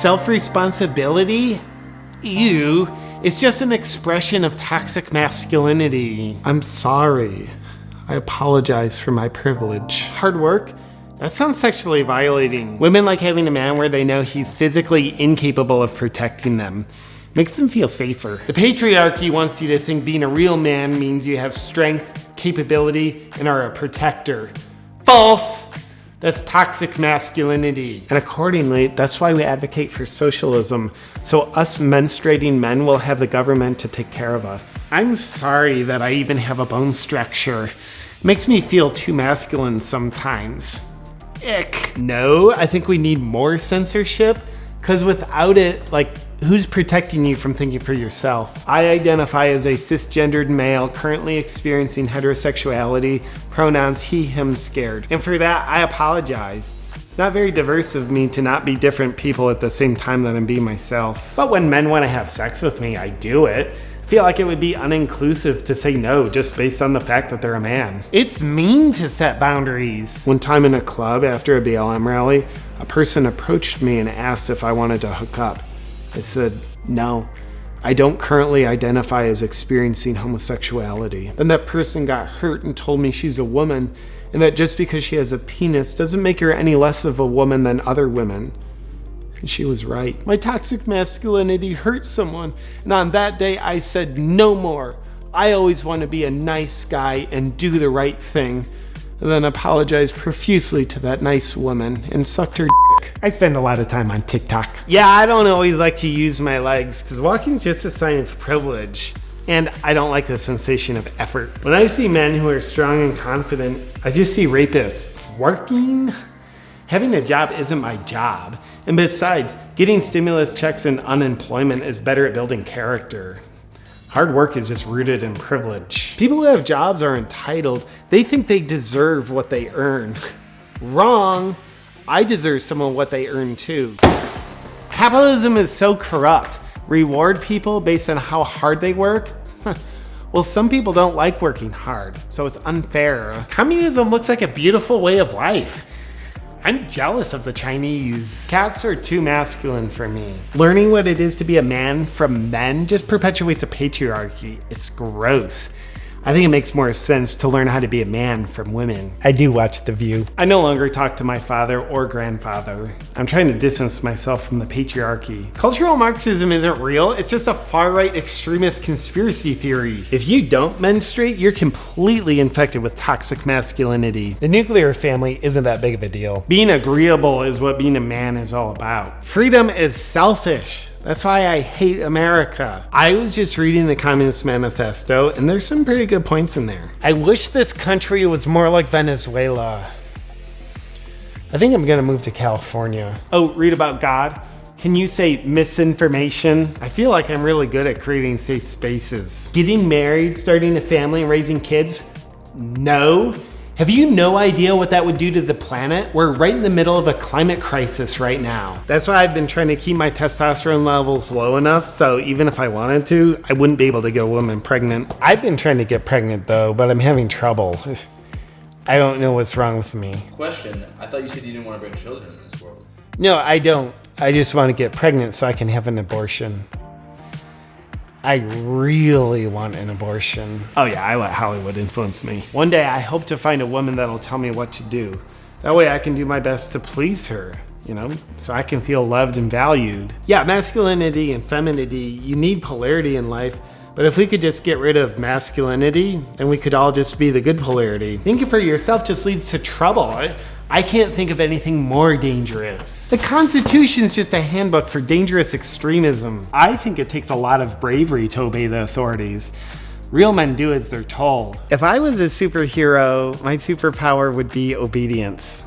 Self responsibility? You is just an expression of toxic masculinity. I'm sorry. I apologize for my privilege. Hard work? That sounds sexually violating. Women like having a man where they know he's physically incapable of protecting them. Makes them feel safer. The patriarchy wants you to think being a real man means you have strength, capability, and are a protector. False! That's toxic masculinity. And accordingly, that's why we advocate for socialism. So us menstruating men will have the government to take care of us. I'm sorry that I even have a bone structure. It makes me feel too masculine sometimes. Ick. No, I think we need more censorship, because without it, like, who's protecting you from thinking for yourself? I identify as a cisgendered male currently experiencing heterosexuality, pronouns he, him, scared. And for that, I apologize. It's not very diverse of me to not be different people at the same time that I'm being myself. But when men want to have sex with me, I do it. Feel like it would be uninclusive to say no just based on the fact that they're a man. It's mean to set boundaries. One time in a club after a BLM rally, a person approached me and asked if I wanted to hook up. I said, no. I don't currently identify as experiencing homosexuality. Then that person got hurt and told me she's a woman and that just because she has a penis doesn't make her any less of a woman than other women. And she was right. My toxic masculinity hurt someone, and on that day I said no more. I always want to be a nice guy and do the right thing. Then apologized profusely to that nice woman and sucked her dick. I spend a lot of time on TikTok. Yeah, I don't always like to use my legs because walking is just a sign of privilege. And I don't like the sensation of effort. When I see men who are strong and confident, I just see rapists. Working? Having a job isn't my job. And besides, getting stimulus checks and unemployment is better at building character. Hard work is just rooted in privilege. People who have jobs are entitled. They think they deserve what they earn. Wrong. I deserve some of what they earn too. Capitalism is so corrupt. Reward people based on how hard they work? well, some people don't like working hard, so it's unfair. Communism looks like a beautiful way of life. I'm jealous of the Chinese. Cats are too masculine for me. Learning what it is to be a man from men just perpetuates a patriarchy. It's gross. I think it makes more sense to learn how to be a man from women. I do watch The View. I no longer talk to my father or grandfather. I'm trying to distance myself from the patriarchy. Cultural Marxism isn't real, it's just a far right extremist conspiracy theory. If you don't menstruate, you're completely infected with toxic masculinity. The nuclear family isn't that big of a deal. Being agreeable is what being a man is all about. Freedom is selfish. That's why I hate America. I was just reading the Communist Manifesto, and there's some pretty good points in there. I wish this country was more like Venezuela. I think I'm gonna move to California. Oh, read about God? Can you say misinformation? I feel like I'm really good at creating safe spaces. Getting married, starting a family, and raising kids? No. Have you no idea what that would do to the planet? We're right in the middle of a climate crisis right now. That's why I've been trying to keep my testosterone levels low enough so even if I wanted to, I wouldn't be able to get a woman pregnant. I've been trying to get pregnant though, but I'm having trouble. I don't know what's wrong with me. Question: I thought you said you didn't want to bring children in this world. No, I don't. I just want to get pregnant so I can have an abortion. I really want an abortion. Oh yeah, I let Hollywood influence me. One day I hope to find a woman that'll tell me what to do. That way I can do my best to please her, you know, so I can feel loved and valued. Yeah, masculinity and femininity, you need polarity in life. But if we could just get rid of masculinity, then we could all just be the good polarity. Thinking for yourself just leads to trouble. I, I can't think of anything more dangerous. The Constitution is just a handbook for dangerous extremism. I think it takes a lot of bravery to obey the authorities. Real men do as they're told. If I was a superhero, my superpower would be obedience.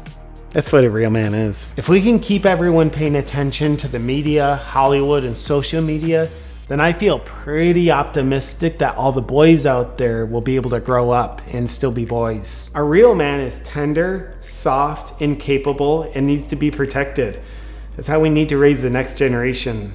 That's what a real man is. If we can keep everyone paying attention to the media, Hollywood, and social media, then I feel pretty optimistic that all the boys out there will be able to grow up and still be boys. A real man is tender, soft, incapable, and needs to be protected. That's how we need to raise the next generation.